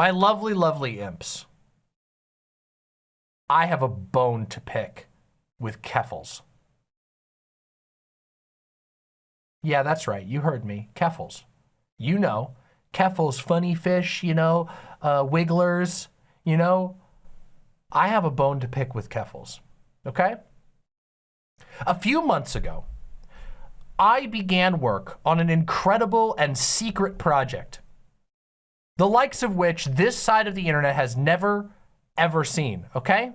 My lovely, lovely imps. I have a bone to pick with Keffals. Yeah, that's right. You heard me. Keffals. You know. Keffals, funny fish, you know, uh, wigglers, you know. I have a bone to pick with Keffals. okay? A few months ago, I began work on an incredible and secret project, the likes of which this side of the internet has never, ever seen, okay?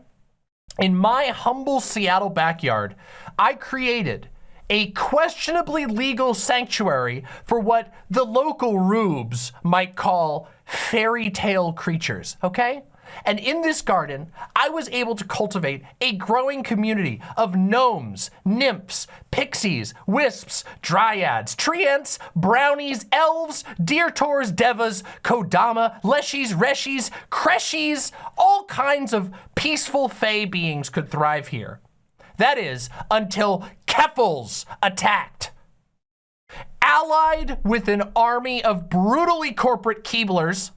In my humble Seattle backyard, I created a questionably legal sanctuary for what the local rubes might call fairy tale creatures, okay? And in this garden, I was able to cultivate a growing community of gnomes, nymphs, pixies, wisps, dryads, treants, brownies, elves, deertors, devas, kodama, leshies, reshies, kreshies, all kinds of peaceful fey beings could thrive here. That is, until Keffals attacked. Allied with an army of brutally corporate Keeblers,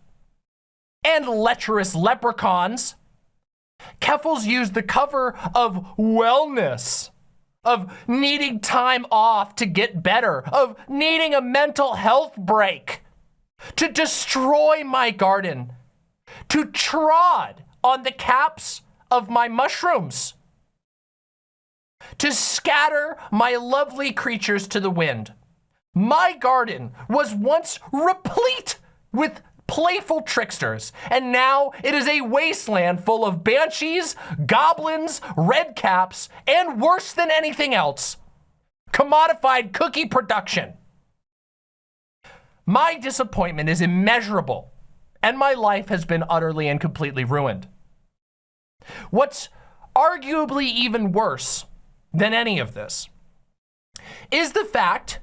and lecherous leprechauns. Keffals used the cover of wellness, of needing time off to get better, of needing a mental health break, to destroy my garden, to trod on the caps of my mushrooms, to scatter my lovely creatures to the wind. My garden was once replete with playful tricksters, and now it is a wasteland full of banshees, goblins, redcaps, and worse than anything else, commodified cookie production. My disappointment is immeasurable, and my life has been utterly and completely ruined. What's arguably even worse than any of this is the fact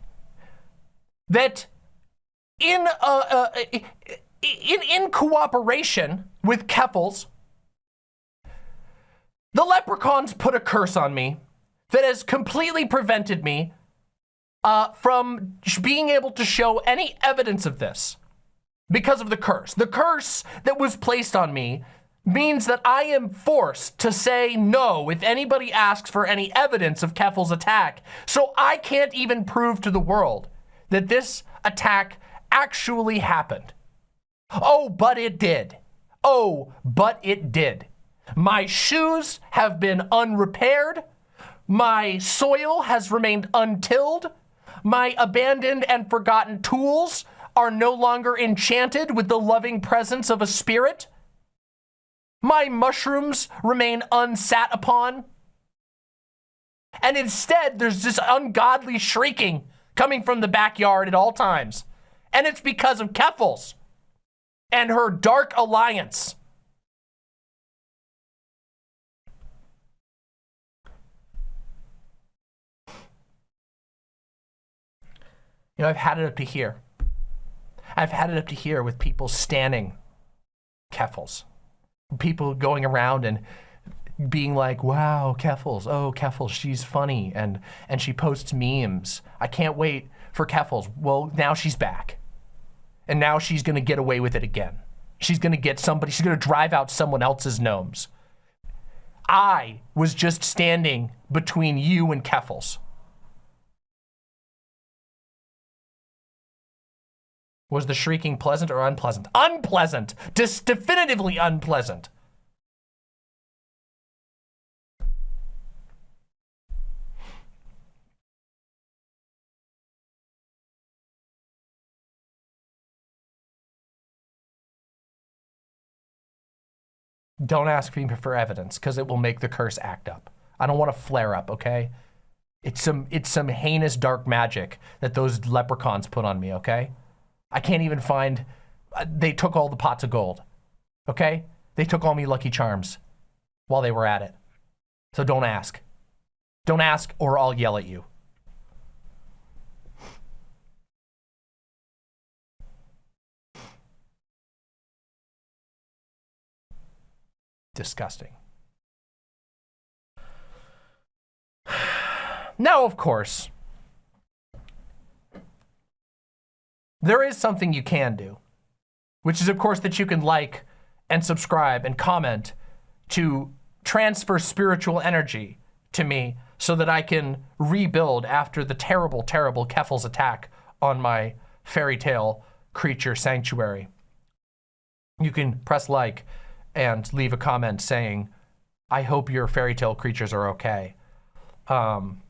that in a, a, in, in cooperation with Keffals, the leprechauns put a curse on me that has completely prevented me uh, from being able to show any evidence of this because of the curse. The curse that was placed on me means that I am forced to say no if anybody asks for any evidence of Keffals' attack. So I can't even prove to the world that this attack actually happened. Oh, but it did. Oh, but it did. My shoes have been unrepaired. My soil has remained untilled. My abandoned and forgotten tools are no longer enchanted with the loving presence of a spirit. My mushrooms remain unsat upon. And instead, there's this ungodly shrieking coming from the backyard at all times. And it's because of Keffals and her dark alliance. You know, I've had it up to here. I've had it up to here with people standing Keffals. People going around and being like, wow, Keffals, oh, Keffals, she's funny. And, and she posts memes. I can't wait for Keffals. Well, now she's back and now she's going to get away with it again. She's going to get somebody, she's going to drive out someone else's gnomes. I was just standing between you and Keffals. Was the shrieking pleasant or unpleasant? Unpleasant! Dis definitively unpleasant. Don't ask me for evidence because it will make the curse act up. I don't want to flare up, okay? It's some, it's some heinous dark magic that those leprechauns put on me, okay? I can't even find, uh, they took all the pots of gold, okay? They took all me Lucky Charms while they were at it. So don't ask. Don't ask or I'll yell at you. Disgusting. Now, of course, there is something you can do. which is of course that you can like and subscribe and comment to transfer spiritual energy to me so that I can rebuild after the terrible, terrible Keffals attack on my fairy tale creature sanctuary. You can press like and leave a comment saying, I hope your fairy tale creatures are okay. Um,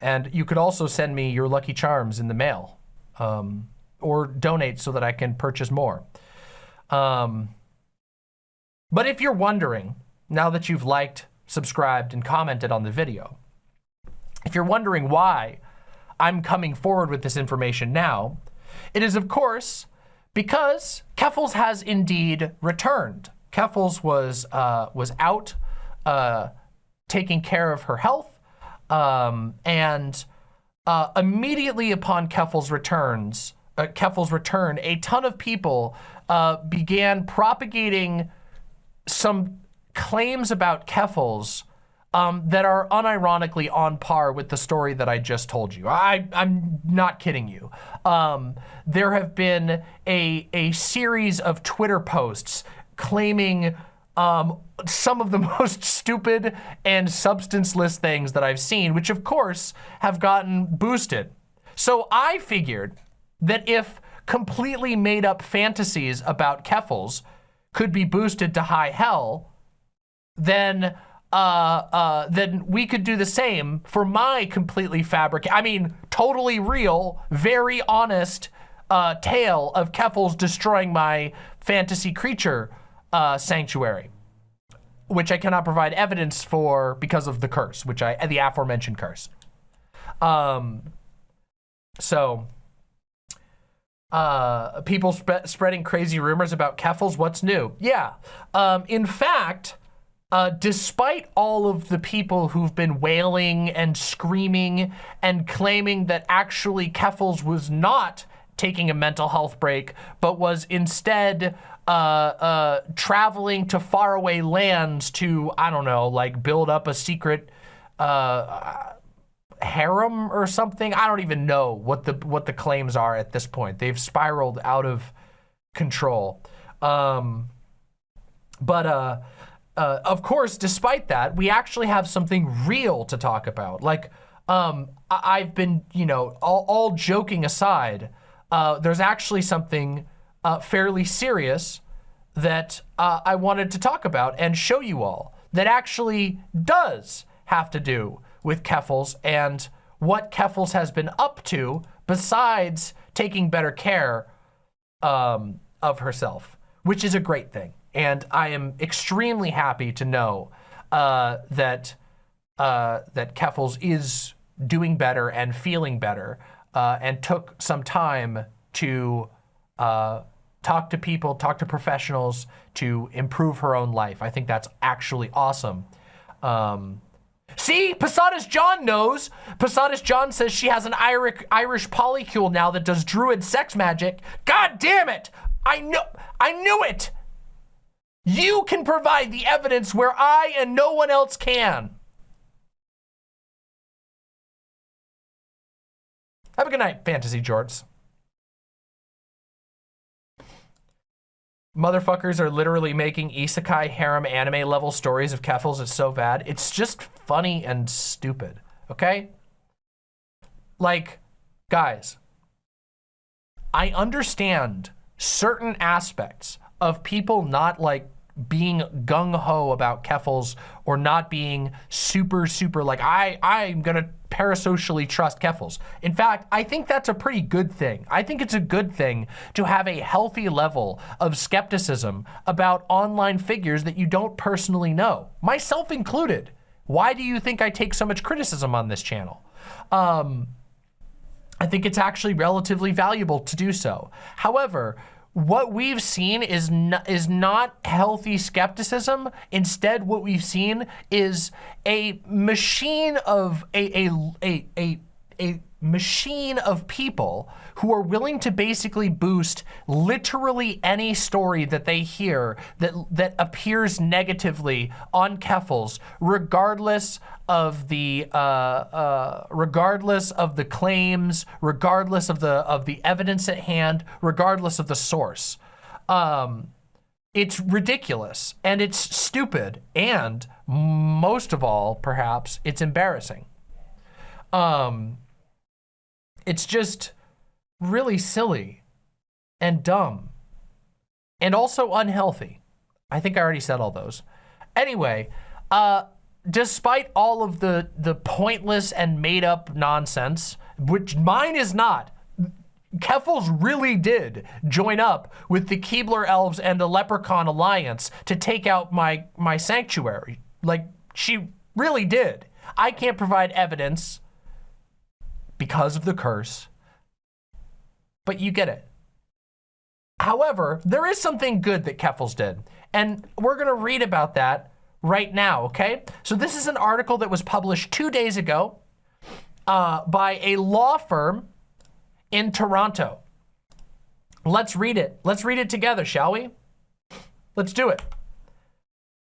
and you could also send me your Lucky Charms in the mail um, or donate so that I can purchase more. Um, but if you're wondering, now that you've liked, subscribed, and commented on the video, if you're wondering why I'm coming forward with this information now, it is of course because Keffals has indeed returned. Keffals was, uh, was out uh, taking care of her health um, and uh, immediately upon Keffals' returns, uh, Keffals return, a ton of people uh, began propagating some claims about Keffals um, that are unironically on par with the story that I just told you. I, I'm not kidding you. Um, there have been a, a series of Twitter posts claiming um, some of the most stupid and substanceless things that I've seen, which of course have gotten boosted. So I figured that if completely made up fantasies about Keffals could be boosted to high hell, then uh, uh, then we could do the same for my completely fabric, I mean, totally real, very honest uh, tale of Keffals destroying my fantasy creature uh, sanctuary, which I cannot provide evidence for because of the curse, which I, the aforementioned curse. Um, so, uh, people sp spreading crazy rumors about Keffals, what's new? Yeah, um, in fact, uh, despite all of the people who've been wailing and screaming and claiming that actually Keffals was not taking a mental health break, but was instead uh, uh, traveling to faraway lands to, I don't know, like build up a secret uh, harem or something. I don't even know what the what the claims are at this point. They've spiraled out of control. Um, but uh, of course, despite that, we actually have something real to talk about. Like, um, I have been, you know, all, all joking aside, uh, there's actually something uh, fairly serious that uh, I wanted to talk about and show you all that actually does have to do with Keffals and what Keffals has been up to besides taking better care um, of herself, which is a great thing. And I am extremely happy to know uh, that uh, that Keffals is doing better and feeling better uh, and took some time to uh, talk to people, talk to professionals to improve her own life. I think that's actually awesome. Um, see, Posadas John knows. Posadas John says she has an Irish, Irish polycule now that does druid sex magic. God damn it! I know, I knew it! You can provide the evidence where I and no one else can. Have a good night, Fantasy Jorts. Motherfuckers are literally making isekai harem anime level stories of Keffals. It's so bad. It's just funny and stupid, okay? Like, guys, I understand certain aspects of people not like being gung-ho about Keffals or not being super, super like, I, I'm gonna parasocially trust Keffals. In fact, I think that's a pretty good thing. I think it's a good thing to have a healthy level of skepticism about online figures that you don't personally know, myself included. Why do you think I take so much criticism on this channel? Um, I think it's actually relatively valuable to do so. However, what we've seen is not, is not healthy skepticism. Instead, what we've seen is a machine of a, a, a, a a machine of people who are willing to basically boost literally any story that they hear that that appears negatively on Keffals, regardless of the uh, uh, regardless of the claims, regardless of the of the evidence at hand, regardless of the source. Um, it's ridiculous and it's stupid and most of all, perhaps, it's embarrassing. Um, it's just really silly and dumb and also unhealthy. I think I already said all those. Anyway, uh, despite all of the, the pointless and made up nonsense, which mine is not, Keffals really did join up with the Keebler Elves and the Leprechaun Alliance to take out my, my sanctuary. Like, she really did. I can't provide evidence because of the curse, but you get it. However, there is something good that Keffals did, and we're gonna read about that right now, okay? So this is an article that was published two days ago uh, by a law firm in Toronto. Let's read it. Let's read it together, shall we? Let's do it.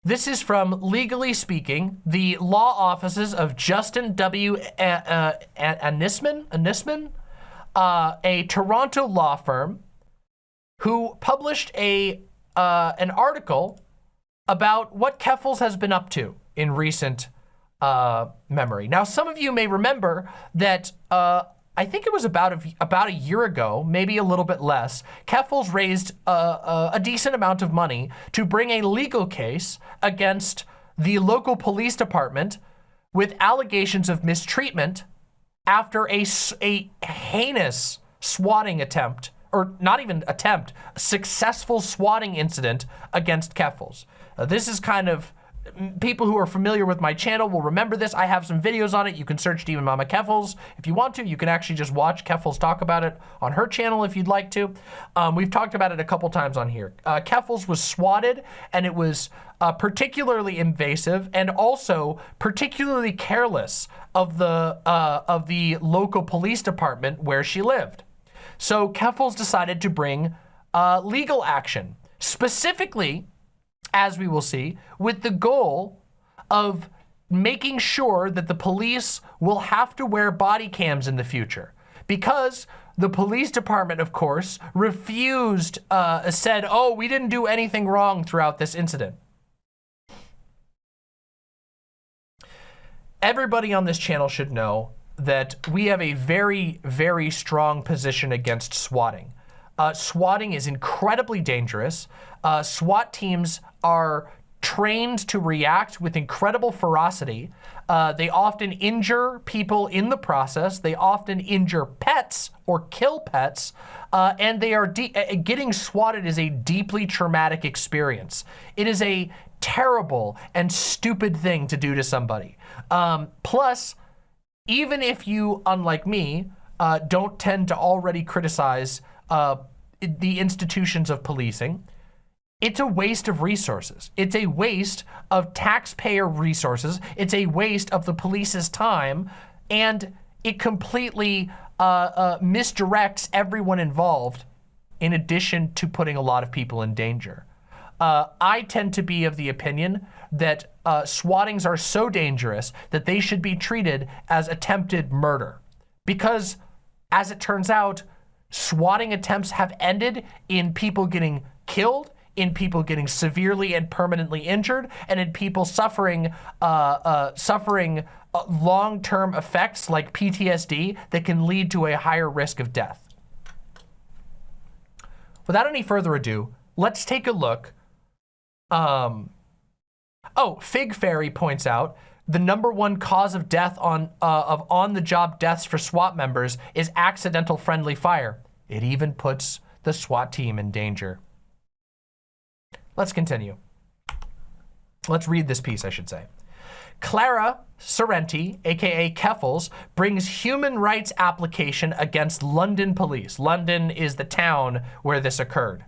This is from Legally Speaking, the law offices of Justin W. Anisman, Anisman uh, a Toronto law firm who published a uh, an article about what Keffals has been up to in recent uh, memory. Now, some of you may remember that uh, I think it was about a, about a year ago, maybe a little bit less, Keffals raised a, a, a decent amount of money to bring a legal case against the local police department with allegations of mistreatment after a, a heinous swatting attempt, or not even attempt, successful swatting incident against Keffals. Uh, this is kind of people who are familiar with my channel will remember this. I have some videos on it. You can search Demon Mama Keffals if you want to. You can actually just watch Keffals talk about it on her channel if you'd like to. Um, we've talked about it a couple times on here. Uh, Keffals was swatted and it was uh, particularly invasive and also particularly careless of the uh, of the local police department where she lived. So Keffals decided to bring uh, legal action, specifically as we will see, with the goal of making sure that the police will have to wear body cams in the future. Because the police department, of course, refused, uh, said, oh, we didn't do anything wrong throughout this incident. Everybody on this channel should know that we have a very, very strong position against swatting. Uh, swatting is incredibly dangerous. Uh, SWAT teams are trained to react with incredible ferocity. Uh, they often injure people in the process. They often injure pets or kill pets. Uh, and they are uh, getting swatted is a deeply traumatic experience. It is a terrible and stupid thing to do to somebody. Um, plus, even if you, unlike me, uh, don't tend to already criticize uh, the institutions of policing, it's a waste of resources. It's a waste of taxpayer resources. It's a waste of the police's time. And it completely uh, uh, misdirects everyone involved in addition to putting a lot of people in danger. Uh, I tend to be of the opinion that uh, swattings are so dangerous that they should be treated as attempted murder. Because, as it turns out, swatting attempts have ended in people getting killed in people getting severely and permanently injured, and in people suffering uh, uh, suffering uh, long-term effects like PTSD that can lead to a higher risk of death. Without any further ado, let's take a look. Um, oh, Fig Fairy points out the number one cause of death on uh, of on-the-job deaths for SWAT members is accidental friendly fire. It even puts the SWAT team in danger. Let's continue. Let's read this piece, I should say. Clara Sorrenti, aka Keffals, brings human rights application against London police. London is the town where this occurred.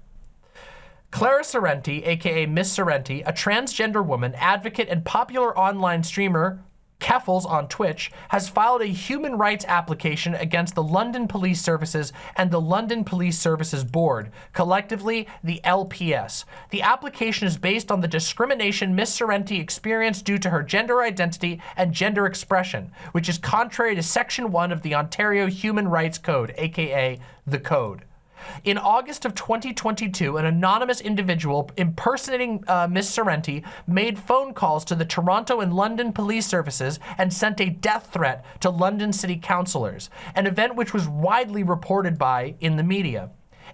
Clara Sorrenti, aka Miss Sorrenti, a transgender woman, advocate, and popular online streamer, Keffals on Twitch has filed a human rights application against the London Police Services and the London Police Services Board, collectively the LPS. The application is based on the discrimination Miss Sorrenti experienced due to her gender identity and gender expression, which is contrary to Section 1 of the Ontario Human Rights Code, aka the Code. In August of 2022, an anonymous individual impersonating uh, Miss Sorrenti made phone calls to the Toronto and London police services and sent a death threat to London city councillors, an event which was widely reported by in the media.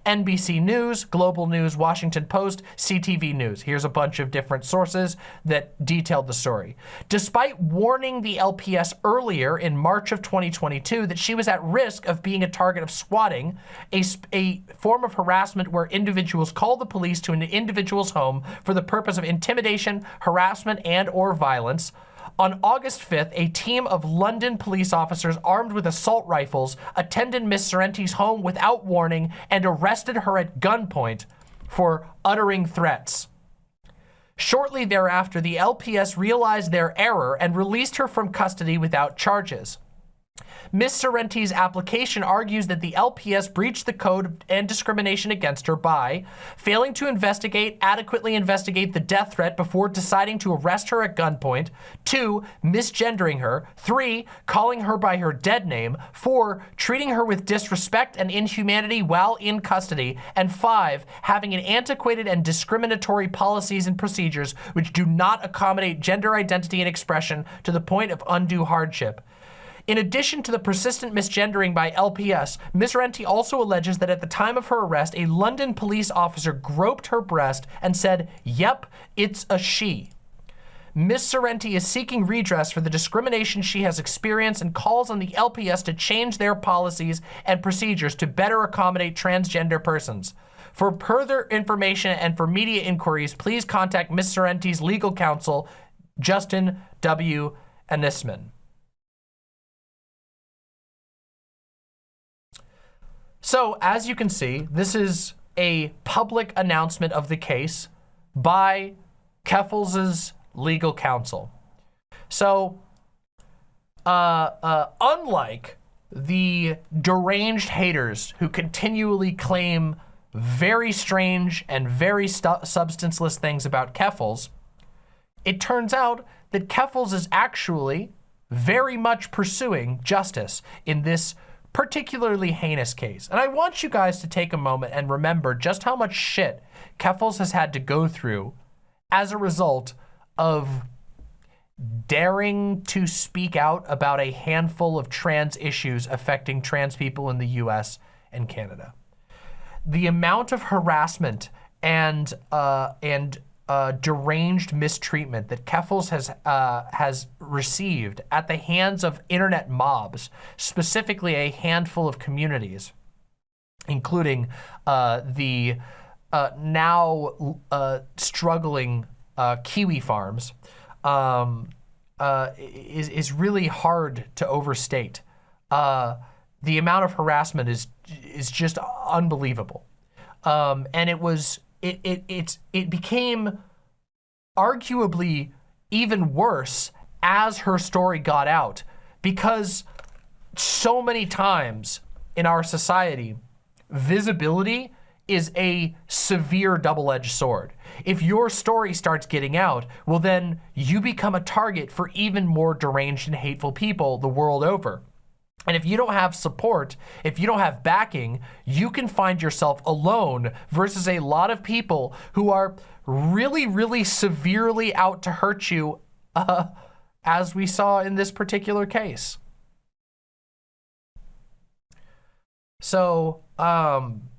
NBC News, Global News, Washington Post, CTV News. Here's a bunch of different sources that detailed the story. Despite warning the LPS earlier in March of 2022 that she was at risk of being a target of swatting, a, a form of harassment where individuals call the police to an individual's home for the purpose of intimidation, harassment, and or violence, on August 5th, a team of London police officers armed with assault rifles attended Miss Sorrenti's home without warning and arrested her at gunpoint for uttering threats. Shortly thereafter, the LPS realized their error and released her from custody without charges. Ms. Sorrenti's application argues that the LPS breached the code and discrimination against her by failing to investigate, adequately investigate the death threat before deciding to arrest her at gunpoint, two, misgendering her, three, calling her by her dead name, four, treating her with disrespect and inhumanity while in custody, and five, having an antiquated and discriminatory policies and procedures which do not accommodate gender identity and expression to the point of undue hardship. In addition to the persistent misgendering by LPS, Ms. Renti also alleges that at the time of her arrest, a London police officer groped her breast and said, yep, it's a she. Ms. Sorrenti is seeking redress for the discrimination she has experienced and calls on the LPS to change their policies and procedures to better accommodate transgender persons. For further information and for media inquiries, please contact Ms. Sorrenti's legal counsel, Justin W. Anisman. So as you can see, this is a public announcement of the case by Keffals' legal counsel. So uh, uh, unlike the deranged haters who continually claim very strange and very substanceless things about Keffals, it turns out that Keffals is actually very much pursuing justice in this particularly heinous case. And I want you guys to take a moment and remember just how much shit Keffals has had to go through as a result of daring to speak out about a handful of trans issues affecting trans people in the US and Canada. The amount of harassment and uh, and uh, deranged mistreatment that Keffals has, uh, has received at the hands of internet mobs, specifically a handful of communities, including uh, the uh, now uh, struggling uh, Kiwi farms, um, is, is really hard to overstate. the amount of harassment is, is just unbelievable. Um, and it was it, it, it, it became arguably even worse as her story got out because so many times in our society, visibility is a severe double-edged sword. If your story starts getting out, well then you become a target for even more deranged and hateful people the world over. And if you don't have support, if you don't have backing, you can find yourself alone versus a lot of people who are really, really severely out to hurt you, uh, as we saw in this particular case. So, um,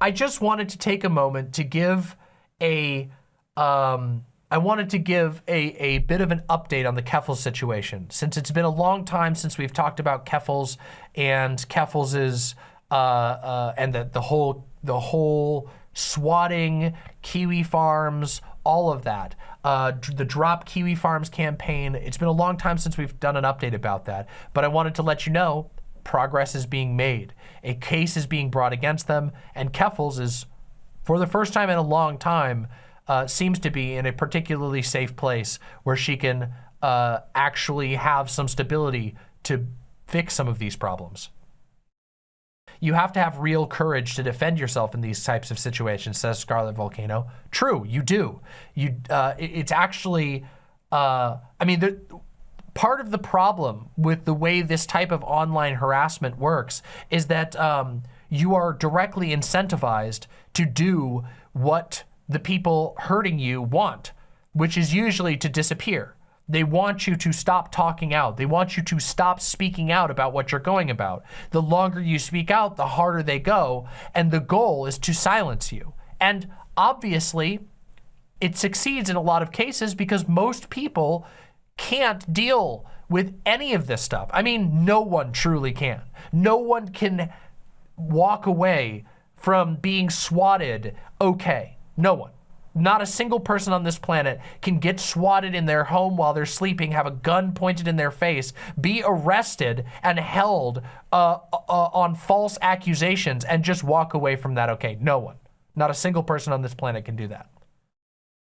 I just wanted to take a moment to give a, um, I wanted to give a, a bit of an update on the Keffals situation, since it's been a long time since we've talked about Keffals and Keffals's uh, uh, and the the whole the whole swatting, Kiwi Farms, all of that. Uh, the Drop Kiwi Farms campaign. It's been a long time since we've done an update about that, but I wanted to let you know progress is being made. A case is being brought against them, and Keffals is, for the first time in a long time, uh, seems to be in a particularly safe place where she can uh, actually have some stability to fix some of these problems. You have to have real courage to defend yourself in these types of situations, says Scarlet Volcano. True, you do. You, uh, it's actually, uh, I mean, the, part of the problem with the way this type of online harassment works is that um, you are directly incentivized to do what the people hurting you want, which is usually to disappear. They want you to stop talking out. They want you to stop speaking out about what you're going about. The longer you speak out, the harder they go. And the goal is to silence you. And obviously, it succeeds in a lot of cases because most people can't deal with any of this stuff. I mean, no one truly can. No one can walk away from being swatted okay. No one. Not a single person on this planet can get swatted in their home while they're sleeping, have a gun pointed in their face, be arrested and held uh, uh, on false accusations and just walk away from that okay. No one. Not a single person on this planet can do that.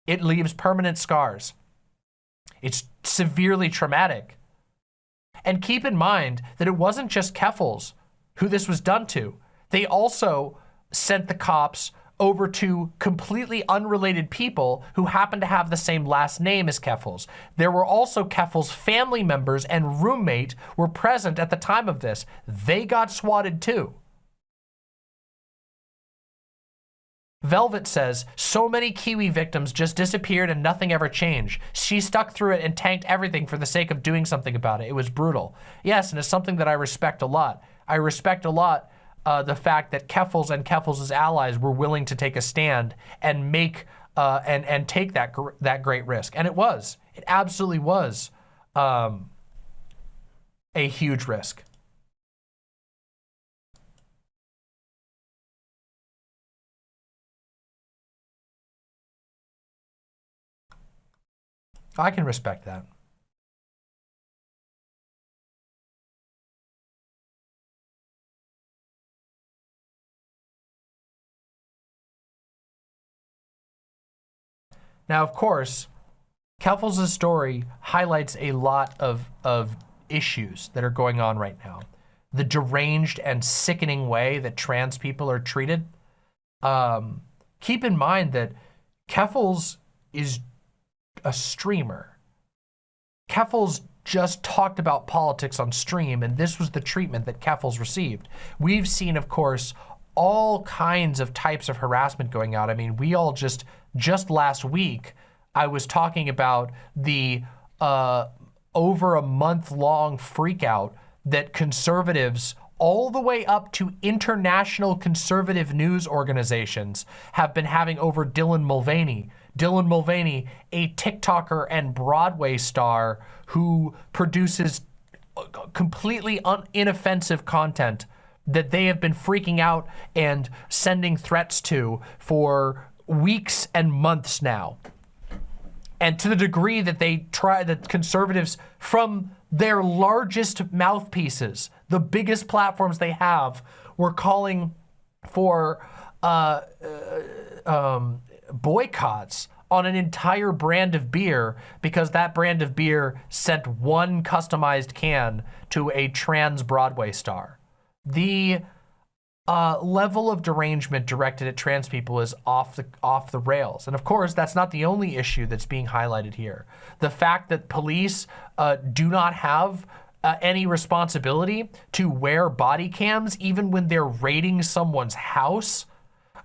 It leaves permanent scars. It's severely traumatic. And keep in mind that it wasn't just Keffals who this was done to. They also sent the cops over to completely unrelated people who happen to have the same last name as Keffals'. There were also Keffals' family members and roommate were present at the time of this. They got swatted too. Velvet says, so many Kiwi victims just disappeared and nothing ever changed. She stuck through it and tanked everything for the sake of doing something about it. It was brutal. Yes, and it's something that I respect a lot. I respect a lot uh, the fact that Keffals and Keffals' allies were willing to take a stand and make uh, and and take that that great risk, and it was, it absolutely was, um, a huge risk. I can respect that. Now, of course, Keffals' story highlights a lot of, of issues that are going on right now. The deranged and sickening way that trans people are treated. Um, keep in mind that Keffals is a streamer. Keffals just talked about politics on stream, and this was the treatment that Keffals received. We've seen, of course, all kinds of types of harassment going out. I mean, we all just just last week, I was talking about the uh, over a month long freakout that conservatives all the way up to international conservative news organizations have been having over Dylan Mulvaney. Dylan Mulvaney, a TikToker and Broadway star who produces uh, completely inoffensive content that they have been freaking out and sending threats to for weeks and months now. And to the degree that they try, that conservatives from their largest mouthpieces, the biggest platforms they have, were calling for uh, uh, um, boycotts on an entire brand of beer because that brand of beer sent one customized can to a trans Broadway star. The uh, level of derangement directed at trans people is off the off the rails. And of course, that's not the only issue that's being highlighted here. The fact that police uh, do not have uh, any responsibility to wear body cams even when they're raiding someone's house.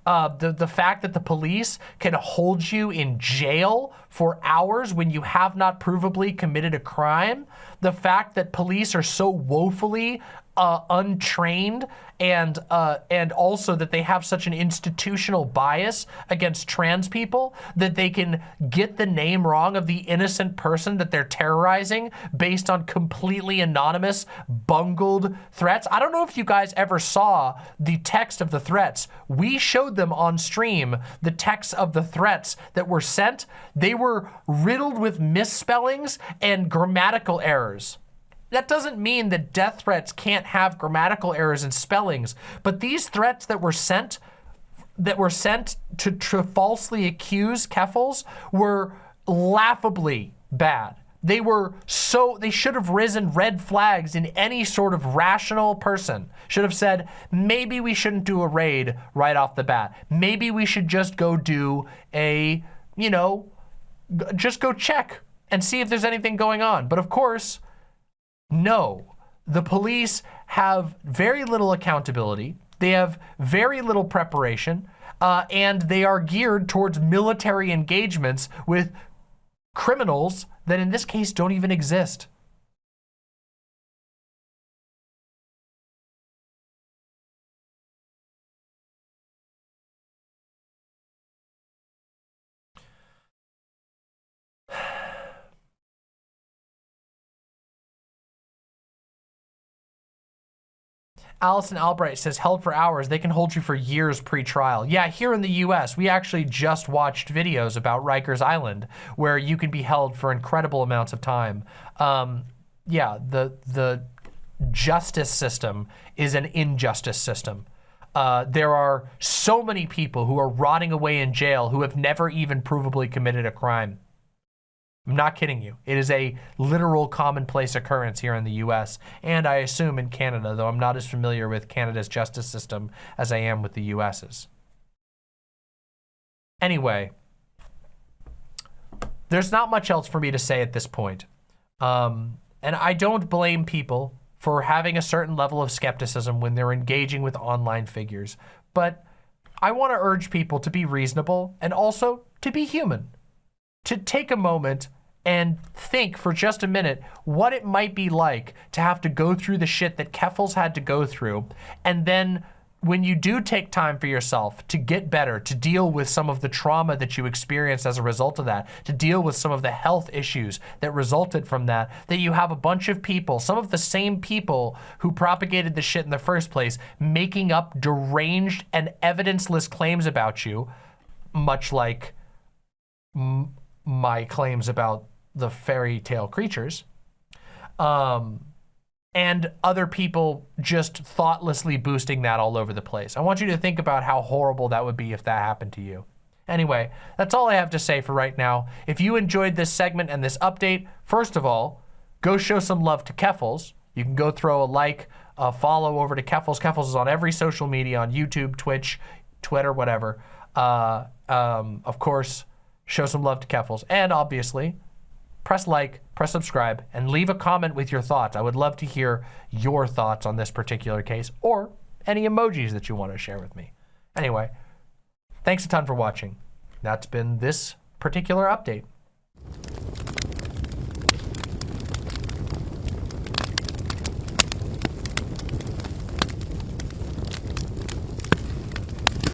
Uh, the, the fact that the police can hold you in jail for hours when you have not provably committed a crime. The fact that police are so woefully uh, untrained and uh, and also that they have such an institutional bias against trans people that they can get the name wrong of the innocent person that they're terrorizing based on completely anonymous, bungled threats. I don't know if you guys ever saw the text of the threats. We showed them on stream, the text of the threats that were sent. They were riddled with misspellings and grammatical errors. That doesn't mean that death threats can't have grammatical errors and spellings, but these threats that were sent that were sent to, to falsely accuse Keffals were laughably bad. They were so, they should have risen red flags in any sort of rational person. Should have said, maybe we shouldn't do a raid right off the bat. Maybe we should just go do a, you know, just go check and see if there's anything going on. But of course, no. The police have very little accountability. They have very little preparation. Uh, and they are geared towards military engagements with criminals that in this case don't even exist. Allison Albright says, held for hours, they can hold you for years pre-trial. Yeah, here in the US, we actually just watched videos about Rikers Island where you can be held for incredible amounts of time. Um, yeah, the, the justice system is an injustice system. Uh, there are so many people who are rotting away in jail who have never even provably committed a crime. I'm not kidding you. It is a literal commonplace occurrence here in the US and I assume in Canada, though I'm not as familiar with Canada's justice system as I am with the US's. Anyway, there's not much else for me to say at this point. Um, and I don't blame people for having a certain level of skepticism when they're engaging with online figures. But I want to urge people to be reasonable and also to be human to take a moment and think for just a minute what it might be like to have to go through the shit that Keffals had to go through. And then when you do take time for yourself to get better, to deal with some of the trauma that you experienced as a result of that, to deal with some of the health issues that resulted from that, that you have a bunch of people, some of the same people who propagated the shit in the first place, making up deranged and evidenceless claims about you, much like my claims about the fairy tale creatures. Um, and other people just thoughtlessly boosting that all over the place. I want you to think about how horrible that would be if that happened to you. Anyway, that's all I have to say for right now. If you enjoyed this segment and this update, first of all, go show some love to Keffals. You can go throw a like, a follow over to Keffals. Keffals is on every social media, on YouTube, Twitch, Twitter, whatever. Uh, um, of course, show some love to Keffals. And obviously, press like, press subscribe, and leave a comment with your thoughts. I would love to hear your thoughts on this particular case or any emojis that you want to share with me. Anyway, thanks a ton for watching. That's been this particular update.